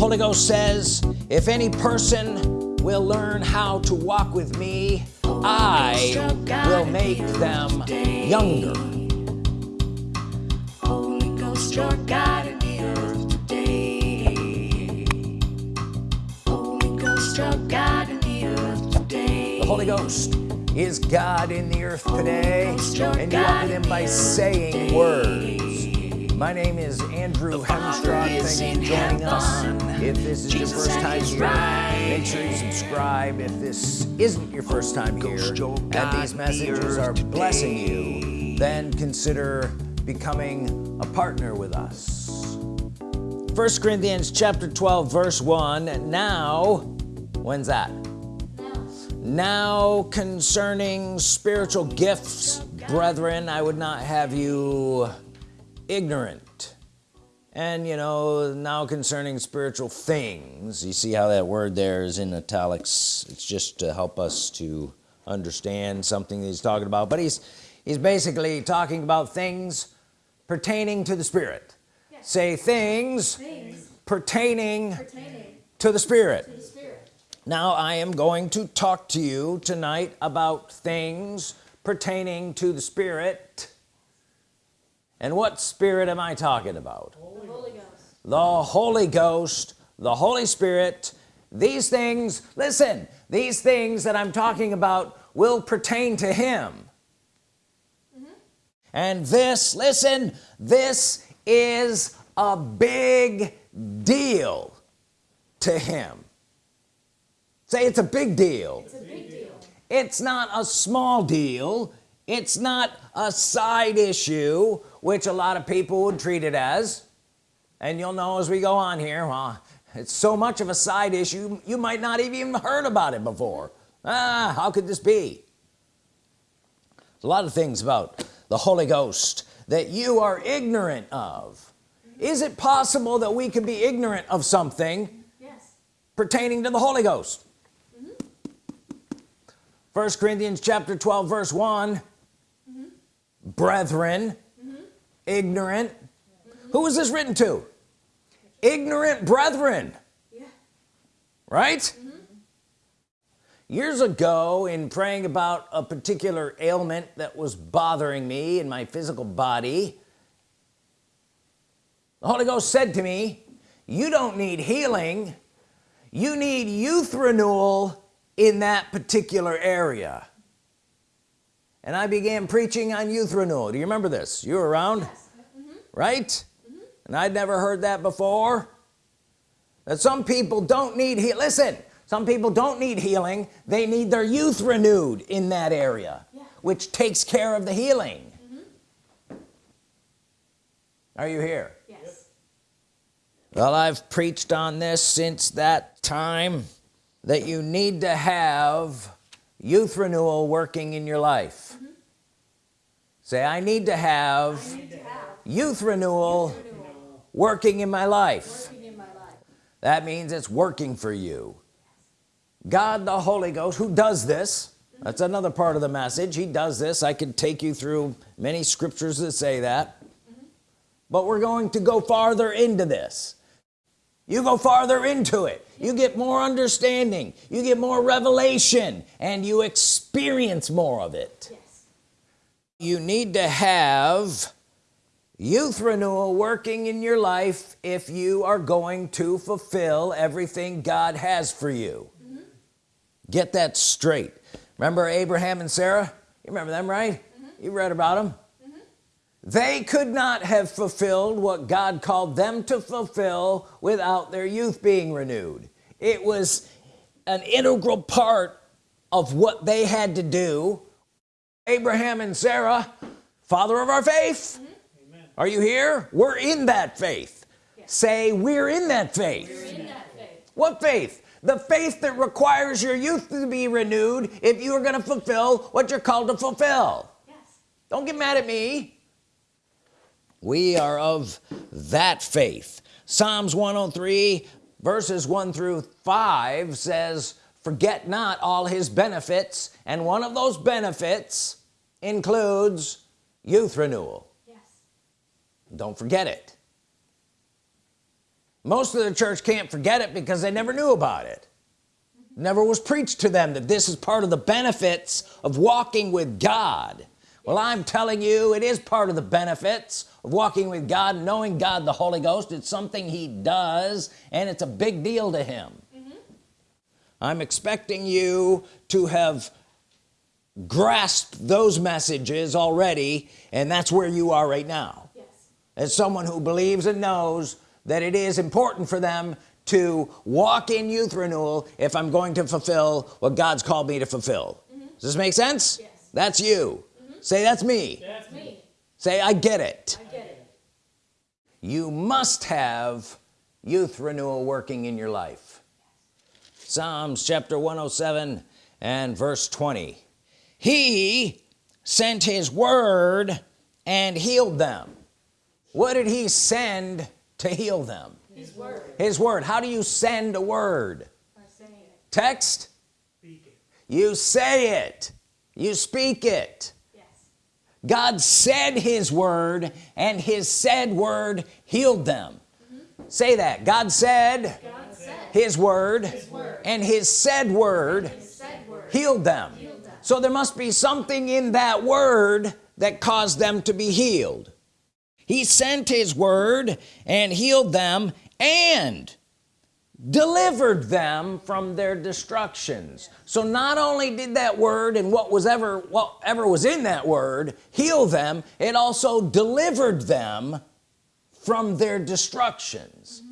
Holy Ghost says if any person will learn how to walk with me I will make them younger Holy Ghost, your God in the earth today. Holy Ghost, your God in the earth today. the Holy Ghost is God in the earth today and you walk with him by saying words my name is Andrew Hemstraught thank you for joining us. If this is your first time here make sure you subscribe. If this isn't your first time here and these messages are blessing you then consider becoming a partner with us. First Corinthians chapter 12 verse 1 now when's that? Now concerning spiritual gifts brethren I would not have you ignorant. And you know now concerning spiritual things you see how that word there is in italics. It's just to help us to understand something that he's talking about. But he's he's basically talking about things pertaining to the spirit. Say things, pertaining, to the spirit. Now I am going to talk to you tonight about things pertaining to the Spirit and what spirit am I talking about? The Holy Ghost. The Holy Spirit. These things listen these things that I'm talking about will pertain to him. Mm-hmm. And this listen this is a big deal to him. Say it's a big deal. It's, big deal. it's not a small deal. It's not a side issue which a lot of people would treat it as. And you'll know as we go on here well it's so much of a side issue you might not have even heard about it before. Ah how could this be? There's a lot of things about the Holy Ghost that you are ignorant of. Is it possible that we could be ignorant of something Yes. pertaining to the Holy Ghost? First Corinthians chapter 12 verse one. Brethren ignorant. Who is this written to? Ignorant brethren. Right? Mm-hmm. Years ago in praying about a particular ailment that was bothering me in my physical body the Holy Ghost said to me you don't need healing. You need youth renewal in that particular area and I began preaching on youth renewal do you remember this? You were around? Mm-hmm. Right? Mm-hmm. And I'd never heard that before. That some people don't need he listen some people don't need healing. They need their youth renewed in that area Yeah. which takes care of the healing. Mm-hmm. Are you here? Yes. well I've preached on this since that time that you need to have youth renewal working in your life. Mm-hmm. Say I need to have youth renewal working in my life. Working in my life. that means it's working for you. God the Holy Ghost who does this mm-hmm. that's another part of the message he does this. I could take you through many scriptures that say that. Mm-hmm. But we're going to go farther into this you go farther into it. You get more understanding. You get more revelation and you experience more of it. Yes. you need to have youth renewal working in your life if you are going to fulfill everything God has for you. Mm-hmm. Get that straight. Remember Abraham and Sarah? You remember them right? Mm-hmm. You read about them they could not have fulfilled what God called them to fulfill without their youth being renewed. It was an integral part of what they had to do. Abraham and Sarah father of our faith. Mm-hmm. Are you here? We're in that faith. Say we're in that faith. In that faith. what faith? The faith that requires your youth to be renewed if you are going to fulfill what you're called to fulfill. Yes. don't get mad at me we are of that faith. Psalms 103 verses 1 through 5 says forget not all his benefits and one of those benefits includes youth renewal. Yes. don't forget it. Most of the church can't forget it because they never knew about it. Never was preached to them that this is part of the benefits of walking with God well I'm telling you it is part of the benefits of walking with God knowing God the Holy Ghost. It's something he does and it's a big deal to him. Mm-hmm. I'm expecting you to have grasped those messages already and that's where you are right now. Yes. as someone who believes and knows that it is important for them to walk in youth renewal if I'm going to fulfill what God's called me to fulfill. Mm-hmm. Does this make sense? Yes. that's you say that's me. That's me. say I get it. I get it. you must have youth renewal working in your life. Psalms chapter 107 and verse 20 he sent his word and healed them. What did he send to heal them? His word. his word. How do you send a word? By saying it. text? You say it. You speak it. God said his word and his said word healed them say that God said God said his word, word. and his said word his said word. healed them Healed them. so there must be something in that word that caused them to be healed he sent his word and healed them and delivered them from their destructions. So not only did that word and what was ever whatever was in that word heal them it also delivered them from their destructions.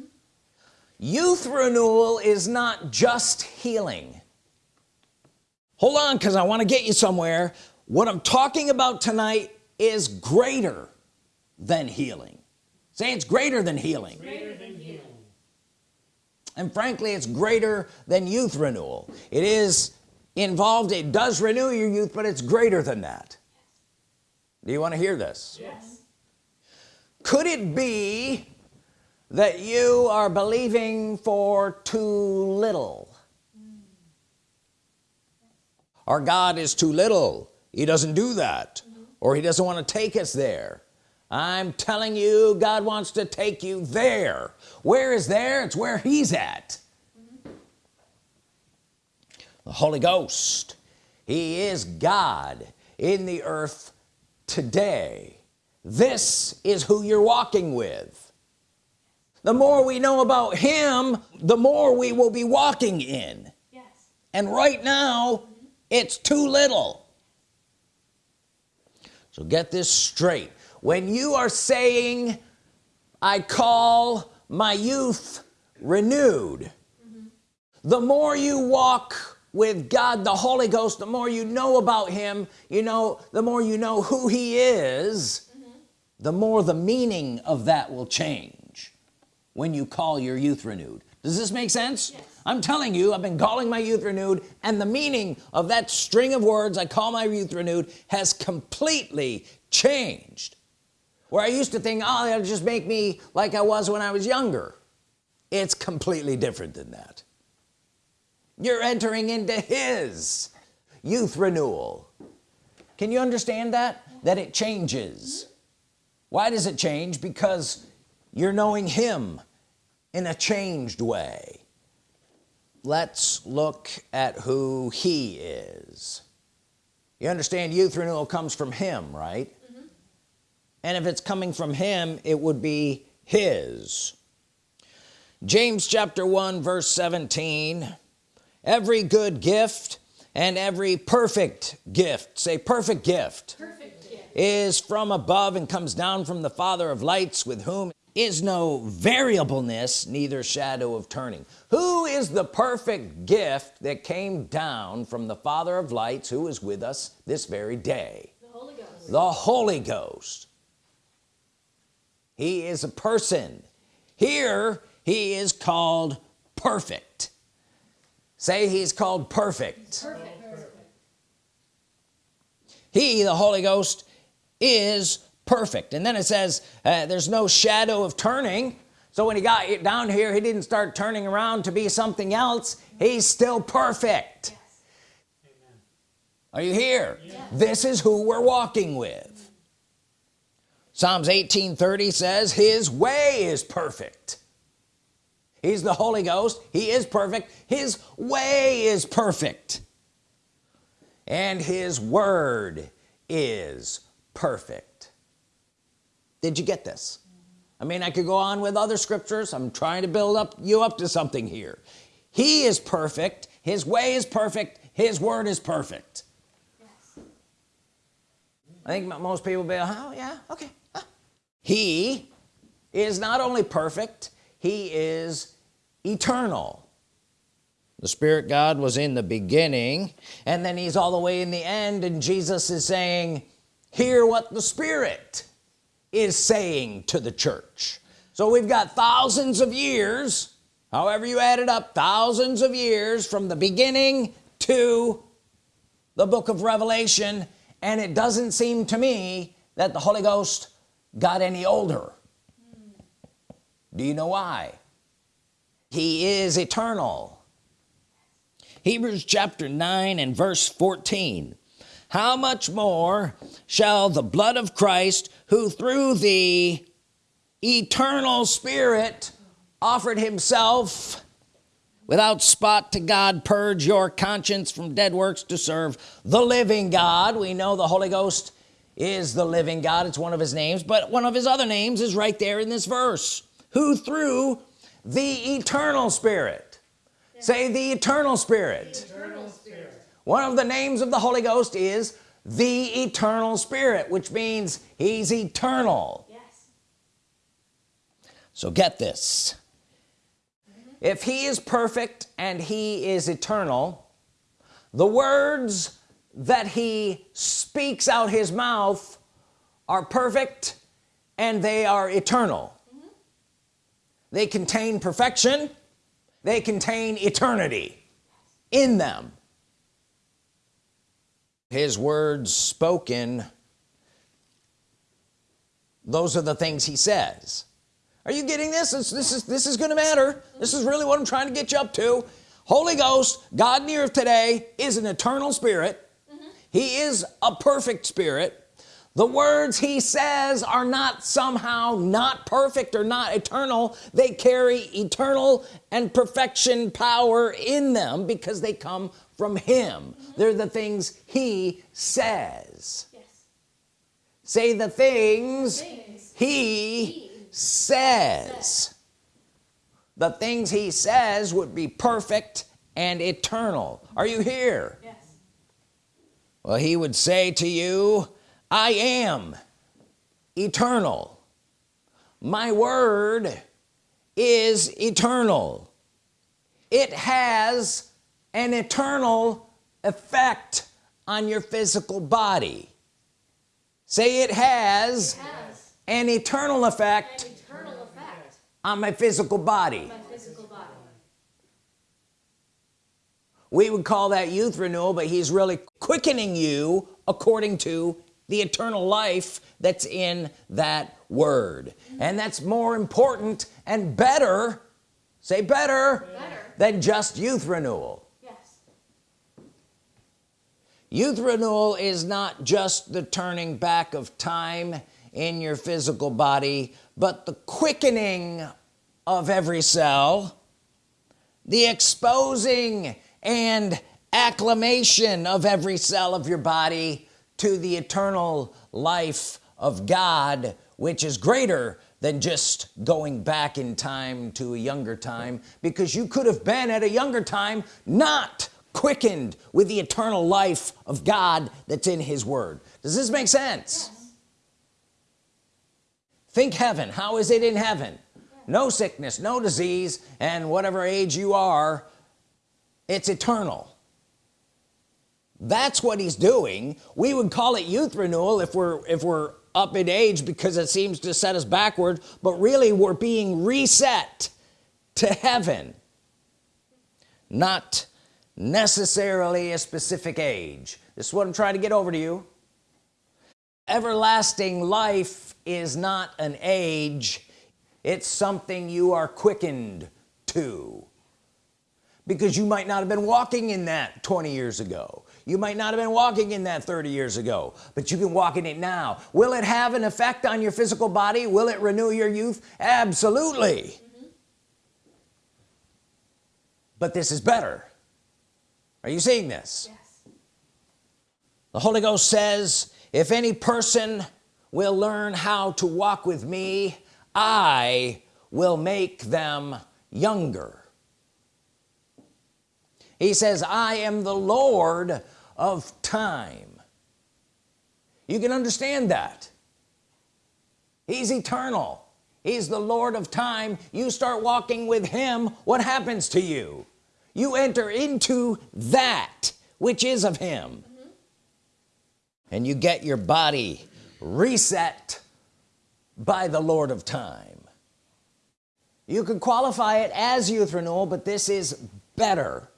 Youth renewal is not just healing. Hold on because I want to get you somewhere. What I'm talking about tonight is greater than healing. Say it's greater than healing and frankly it's greater than youth renewal. It is involved it does renew your youth but it's greater than that. Do you want to hear this? Yes. could it be that you are believing for too little? Our God is too little. He doesn't do that. Or he doesn't want to take us there I'm telling you God wants to take you there. Where is there? It's where he's at. The Holy Ghost. He is God in the earth today. This is who you're walking with. The more we know about him the more we will be walking in. Yes. and right now it's too little. So get this straight when you are saying I call my youth renewed the more you walk with God the Holy Ghost the more you know about him you know the more you know who he is the more the meaning of that will change when you call your youth renewed does this make sense Yes. I'm telling you I've been calling my youth renewed and the meaning of that string of words I call my youth renewed has completely changed where I used to think oh that'll just make me like I was when I was younger. It's completely different than that. You're entering into his youth renewal. Can you understand that? That it changes. Why does it change? Because you're knowing him in a changed way. Let's look at who he is. You understand youth renewal comes from him right and if it's coming from him it would be his. James chapter 1 verse 17 every good gift and every perfect gift say perfect gift Perfect gift. is from above and comes down from the father of lights with whom is no variableness neither shadow of turning. Who is the perfect gift that came down from the father of lights who is with us this very day? The Holy Ghost. the Holy Ghost he is a person. Here he is called perfect. Say he's called perfect. Perfect. he the Holy Ghost is perfect. And then it says uh, there's no shadow of turning. So when he got down here he didn't start turning around to be something else. He's still perfect. Are you here? This is who we're walking with Psalms 1830 says his way is perfect. He's the Holy Ghost. He is perfect. His way is perfect. And his word is perfect. Did you get this? I mean I could go on with other scriptures. I'm trying to build up you up to something here. He is perfect. His way is perfect. His word is perfect. Yes. I think most people be like, oh yeah okay. He is not only perfect he is eternal. The Spirit God was in the beginning and then he's all the way in the end and Jesus is saying hear what the Spirit is saying to the church. So we've got thousands of years however you add it up thousands of years from the beginning to the book of Revelation and it doesn't seem to me that the Holy Ghost got any older. Do you know why? He is eternal. Hebrews chapter 9 and verse 14 how much more shall the blood of Christ who through the eternal spirit offered himself without spot to God purge your conscience from dead works to serve the living God. We know the Holy Ghost is the living God. It's one of his names but one of his other names is right there in this verse. Who through the eternal spirit. Say the eternal spirit. Eternal spirit. one of the names of the Holy Ghost is the eternal spirit which means he's eternal. Yes. so get this. If he is perfect and he is eternal the words that he speaks out his mouth are perfect and they are eternal. Mm-hmm. They contain perfection. They contain eternity in them. His words spoken those are the things he says. Are you getting this? This, this is this is gonna matter. This is really what I'm trying to get you up to. Holy Ghost God near today is an eternal spirit he is a perfect spirit. The words he says are not somehow not perfect or not eternal. They carry eternal and perfection power in them because they come from him. They're the things he says. Yes. say the things Things. he He says. The things he says would be perfect and eternal. Are you here. Well he would say to you I am eternal. My word is eternal. It has an eternal effect on your physical body. Say it has Has. an eternal effect an eternal effect. on my physical body. On my physical body. We would call that youth renewal but he's really quickening you according to the eternal life that's in that word and that's more important and better say better, Better. than just youth renewal Yes. youth renewal is not just the turning back of time in your physical body but the quickening of every cell the exposing and acclamation of every cell of your body to the eternal life of God which is greater than just going back in time to a younger time because you could have been at a younger time not quickened with the eternal life of God that's in his word. Does this make sense? Think heaven. How is it in heaven? No sickness no disease and whatever age you are it's eternal. That's what he's doing. We would call it youth renewal if we're if we're up in age because it seems to set us backward but really we're being reset to heaven. Not necessarily a specific age. This is what I'm trying to get over to you. Everlasting life is not an age. It's something you are quickened to because you might not have been walking in that 20 years ago. You might not have been walking in that 30 years ago but you can walk in it now. Will it have an effect on your physical body? Will it renew your youth? Absolutely. Mm-hmm. But this is better. Are you seeing this? Yes. the Holy Ghost says if any person will learn how to walk with me I will make them younger he says I am the Lord of time. You can understand that. He's eternal. He's the Lord of time. You start walking with him what happens to you? You enter into that which is of him. Mm-hmm. And you get your body reset by the Lord of time. You could qualify it as youth renewal but this is better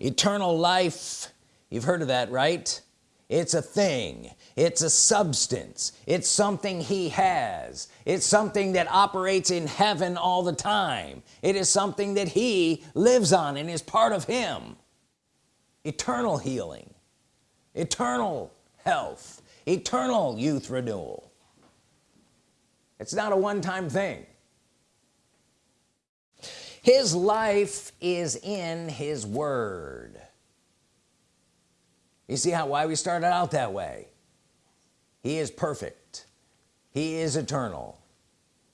eternal life. You've heard of that right? It's a thing. It's a substance. It's something he has. It's something that operates in heaven all the time. It is something that he lives on and is part of him. Eternal healing. Eternal health. Eternal youth renewal. It's not a one-time thing his life is in his word. You see how why we started out that way? He is perfect. He is eternal.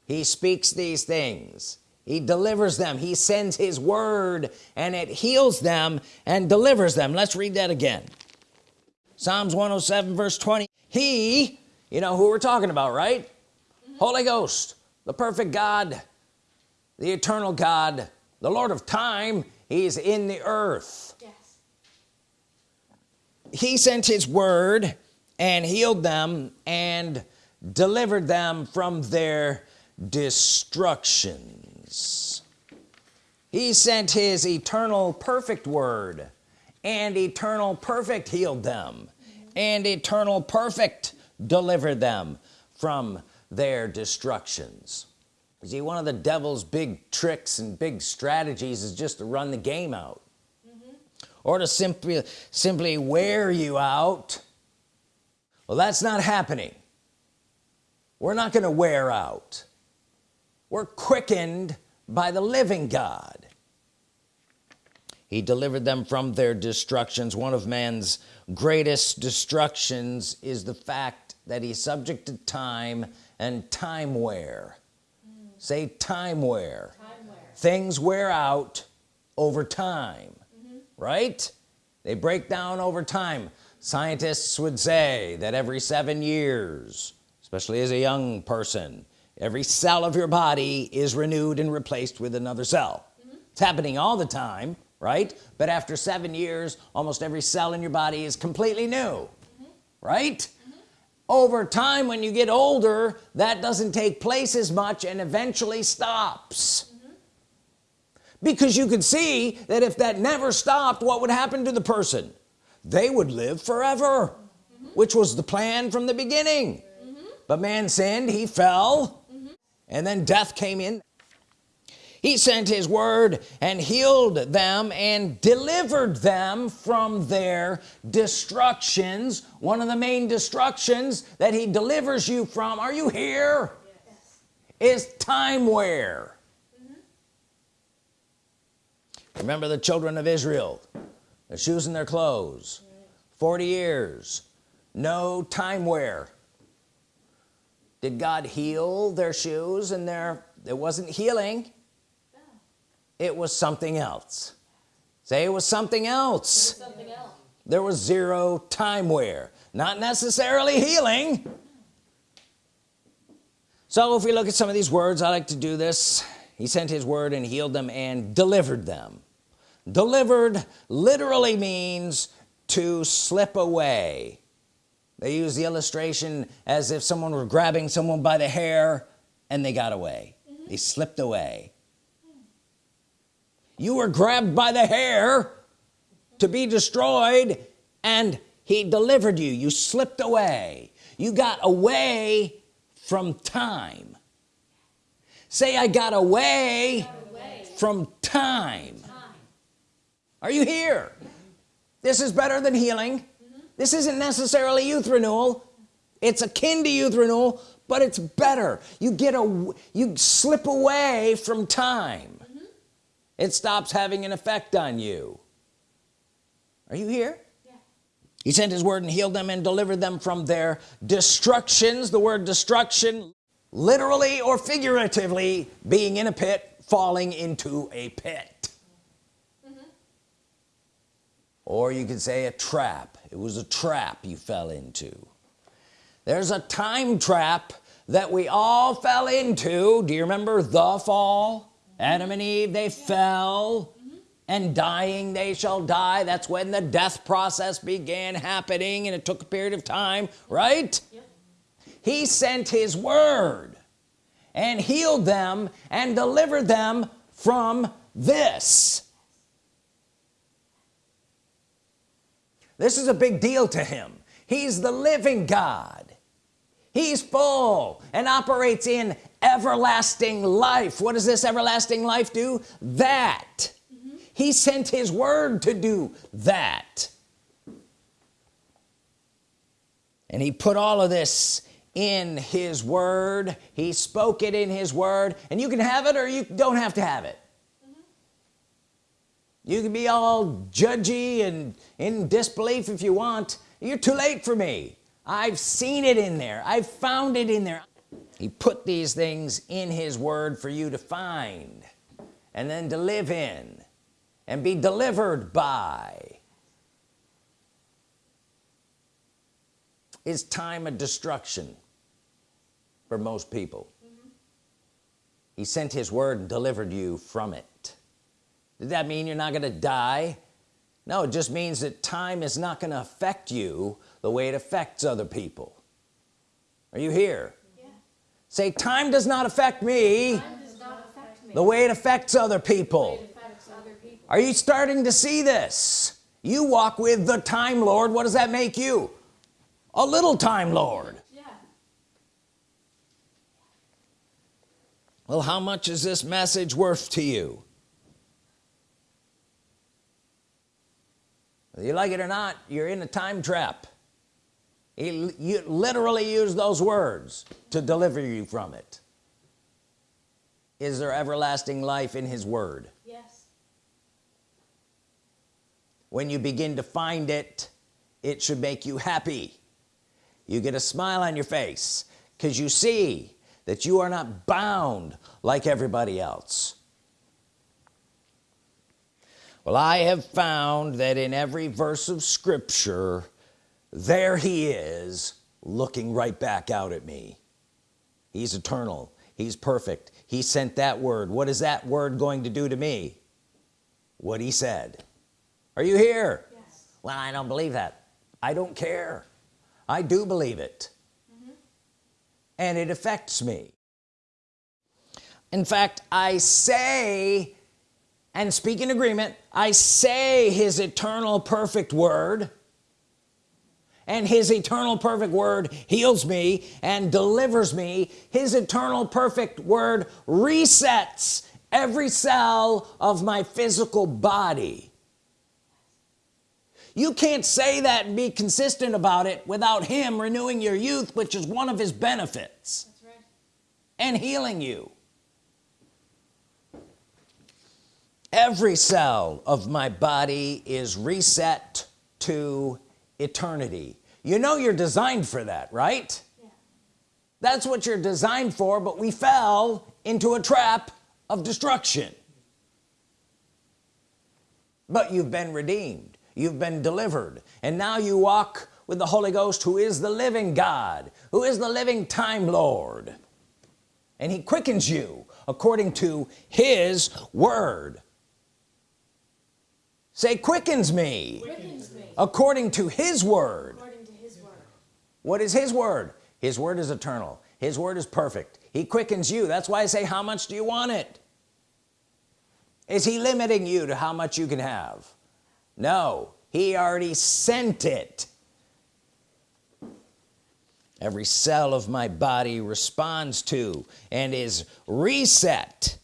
He speaks these things. He delivers them. He sends his word and it heals them and delivers them. Let's read that again. Psalms 107 verse 20 he you know who we're talking about right? Mm-hmm. Holy Ghost the perfect God the eternal God the Lord of time he's in the earth. Yes. he sent his word and healed them and delivered them from their destructions. He sent his eternal perfect word and eternal perfect healed them and eternal perfect delivered them from their destructions see one of the devil's big tricks and big strategies is just to run the game out. Mm-hmm. Or to simply simply wear you out. Well that's not happening. We're not going to wear out. We're quickened by the living God. He delivered them from their destructions. One of man's greatest destructions is the fact that he's subject to time and time wear say time wear. Time wear. things wear out over time mm-hmm. right? They break down over time. Scientists would say that every seven years especially as a young person every cell of your body is renewed and replaced with another cell. Mm-hmm. It's happening all the time right? But after seven years almost every cell in your body is completely new mm-hmm. right over time when you get older that doesn't take place as much and eventually stops. Because you could see that if that never stopped what would happen to the person? They would live forever which was the plan from the beginning. But man sinned he fell and then death came in he sent his word and healed them and delivered them from their destructions. One of the main destructions that he delivers you from are you here? Is time wear mm-hmm. remember the children of Israel the shoes and their clothes. 40 years no time wear did God heal their shoes and their it wasn't healing it was something else. Say it was something else. Something else. there was zero time wear. Not necessarily healing. So if we look at some of these words I like to do this. He sent his word and healed them and delivered them. Delivered literally means to slip away. They use the illustration as if someone were grabbing someone by the hair and they got away. They slipped away you were grabbed by the hair to be destroyed and he delivered you. You slipped away. You got away from time. Say I got away Away. from time Time. are you here? This is better than healing. This isn't necessarily youth renewal. It's akin to youth renewal but it's better. You get a you slip away from time it stops having an effect on you. Are you here? Yeah. he sent his word and healed them and delivered them from their destructions. The word destruction literally or figuratively being in a pit falling into a pit. Mm-hmm. Or you could say a trap. It was a trap you fell into. There's a time trap that we all fell into. Do you remember the fall Adam and Eve they fell and dying they shall die. That's when the death process began happening and it took a period of time right? Yep. he sent his word and healed them and delivered them from this. This is a big deal to him. He's the living God. He's full and operates in everlasting life. What does this everlasting life do? That. Mm-hmm. He sent his word to do that. And he put all of this in his word. He spoke it in his word. And you can have it or you don't have to have it. Mm-hmm. You can be all judgy and in disbelief if you want. You're too late for me. I've seen it in there. I've found it in there he put these things in his word for you to find and then to live in and be delivered by. Is time of destruction for most people. He sent his word and delivered you from it. Did that mean you're not gonna die? No it just means that time is not gonna affect you the way it affects other people. Are you here. Say time does not affect me not affect me. the way it affects other people affects other people. are you starting to see this you walk with the time Lord what does that make you a little time Lord Yeah. well how much is this message worth to you whether you like it or not you're in a time trap he you literally use those words to deliver you from it. Is there everlasting life in his word? Yes. when you begin to find it it should make you happy. You get a smile on your face because you see that you are not bound like everybody else. Well I have found that in every verse of Scripture there he is looking right back out at me. He's eternal. He's perfect. He sent that word. What is that word going to do to me? What he said. Are you here? Yes. well I don't believe that. I don't care. I do believe it. Mm-hmm. And it affects me. In fact I say and speak in agreement I say his eternal perfect word and his eternal perfect word heals me and delivers me. His eternal perfect word resets every cell of my physical body. You can't say that and be consistent about it without him renewing your youth which is one of his benefits That's right. and healing you. Every cell of my body is reset to eternity. You know you're designed for that right? Yeah. that's what you're designed for but we fell into a trap of destruction. But you've been redeemed. You've been delivered. And now you walk with the Holy Ghost who is the living God who is the living time Lord. And he quickens you according to his word. Say quickens me. Quickens me according to his word. To his word. what is his word? His word is eternal. His word is perfect. He quickens you. That's why I say how much do you want it? Is he limiting you to how much you can have? No. He already sent it. Every cell of my body responds to and is reset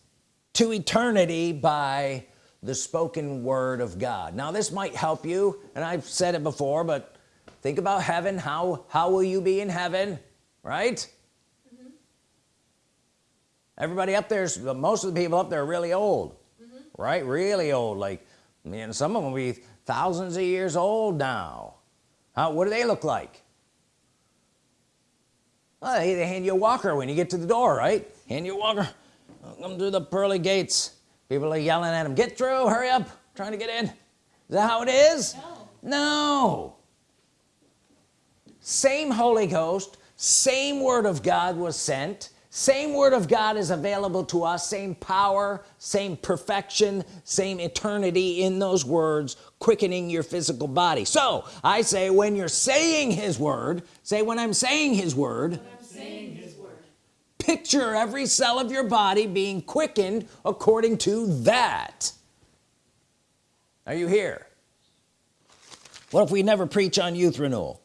to eternity by the spoken word of God. Now this might help you and I've said it before but think about heaven. How how will you be in heaven right? Mm-hmm. Everybody up there's most of the people up there are really old mm-hmm. right? Really old like I mean some of them will be thousands of years old now. How what do they look like? Well, they, they hand you a walker when you get to the door right? Hand you a walker come through the pearly gates people are yelling at him get through hurry up trying to get in. Is that how it is? No. no. Same Holy Ghost same Word of God was sent same Word of God is available to us same power same perfection same eternity in those words quickening your physical body. So I say when you're saying his word say when I'm saying his word picture every cell of your body being quickened according to that. Are you here? What if we never preach on youth renewal?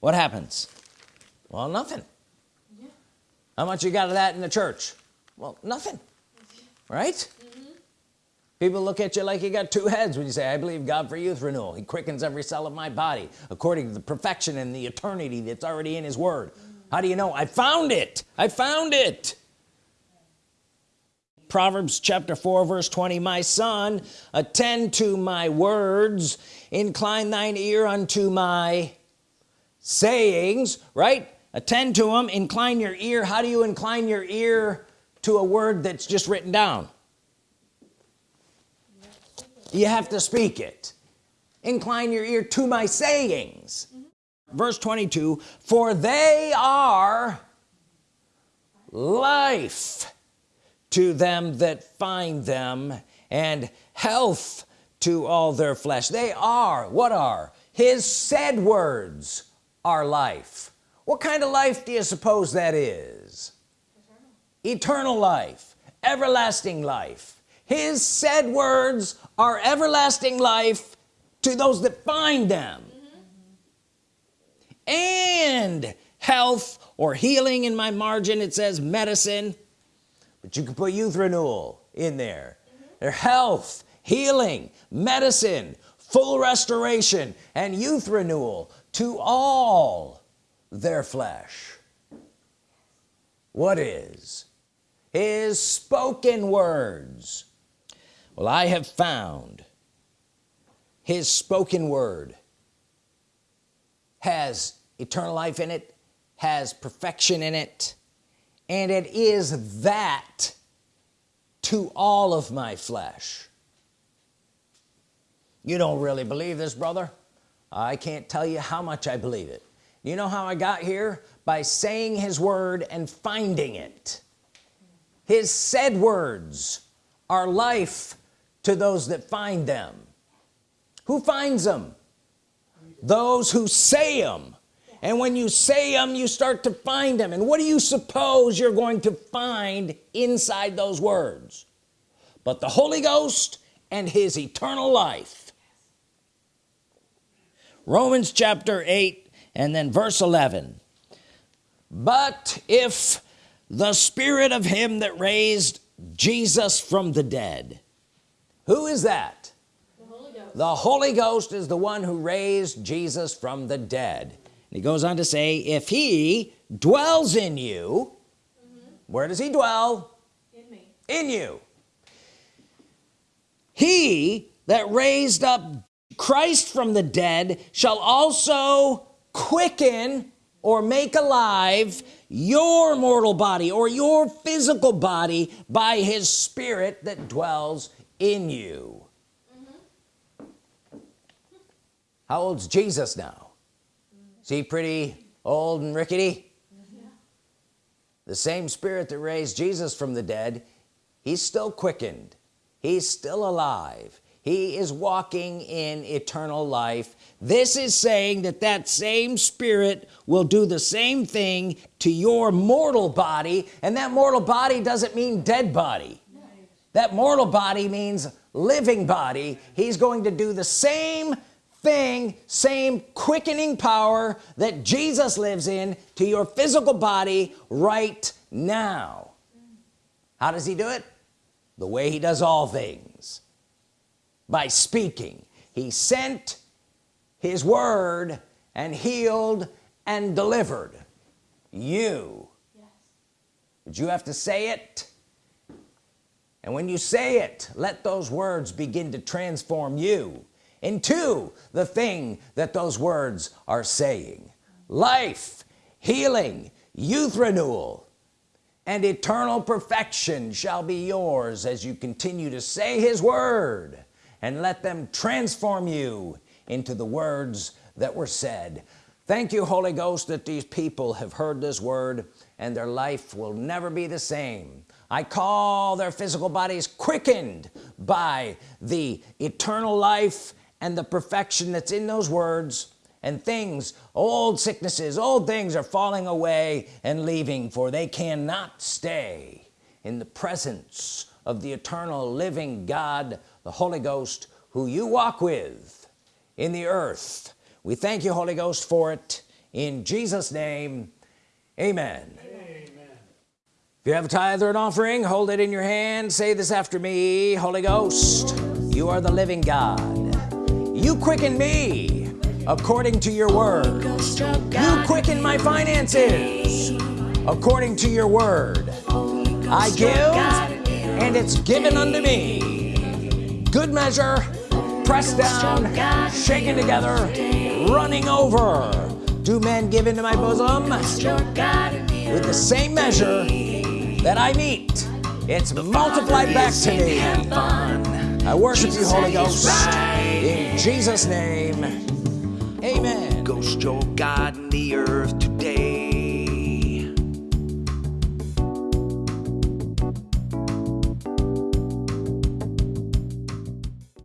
What happens? Well nothing. Yeah. how much you got of that in the church? Well nothing right? Mm-hmm. People look at you like you got two heads when you say I believe God for youth renewal. He quickens every cell of my body according to the perfection and the eternity that's already in his word mm-hmm. How do you know? I found it. I found it. Proverbs chapter 4 verse 20 my son attend to my words. Incline thine ear unto my sayings right? Attend to them incline your ear. How do you incline your ear to a word that's just written down? You have to speak it. Incline your ear to my sayings verse 22 for they are life to them that find them and health to all their flesh. They are what are? His said words are life. What kind of life do you suppose that is? Eternal life everlasting life. His said words are everlasting life to those that find them and health or healing in my margin it says medicine. But you can put youth renewal in there. Their health healing medicine full restoration and youth renewal to all their flesh. What is? His spoken words. Well I have found his spoken word has eternal life in it has perfection in it and it is that to all of my flesh. You don't really believe this brother. I can't tell you how much I believe it. You know how I got here? By saying his word and finding it. His said words are life to those that find them. Who finds them those who say them and when you say them you start to find them and what do you suppose you're going to find inside those words? But the Holy Ghost and his eternal life. Romans chapter 8 and then verse 11 but if the spirit of him that raised Jesus from the dead who is that The Holy Ghost. the Holy Ghost is the one who raised Jesus from the dead and he goes on to say if he dwells in you where does he dwell in me. in you he that raised up Christ from the dead shall also quicken or make alive your mortal body or your physical body by his spirit that dwells in you how old's Jesus now? Is he pretty old and rickety? The same spirit that raised Jesus from the dead he's still quickened. He's still alive. He is walking in eternal life. This is saying that that same spirit will do the same thing to your mortal body and that mortal body doesn't mean dead body. That mortal body means living body. He's going to do the same thing same quickening power that Jesus lives in to your physical body right now. How does he do it? The way he does all things. By speaking. He sent his word and healed and delivered you. Yes. but you have to say it. And when you say it let those words begin to transform you into the thing that those words are saying. Life healing youth renewal and eternal perfection shall be yours as you continue to say his word and let them transform you into the words that were said. Thank you Holy Ghost that these people have heard this word and their life will never be the same. I call their physical bodies quickened by the eternal life and the perfection that's in those words and things old sicknesses old things are falling away and leaving for they cannot stay in the presence of the eternal living God the Holy Ghost who you walk with in the earth. We thank you Holy Ghost for it. In Jesus name amen. If you have a tithe or an offering hold it in your hand. Say this after me Holy Ghost you are the living God you quicken me according to your word. You quicken my finances according to your word. I give and it's given unto me. Good measure pressed down shaken together running over. Do men give into my bosom with the same measure that I meet? It's multiplied back to me. I worship you Holy Ghost in Jesus name. Amen. Ghost, your God in the earth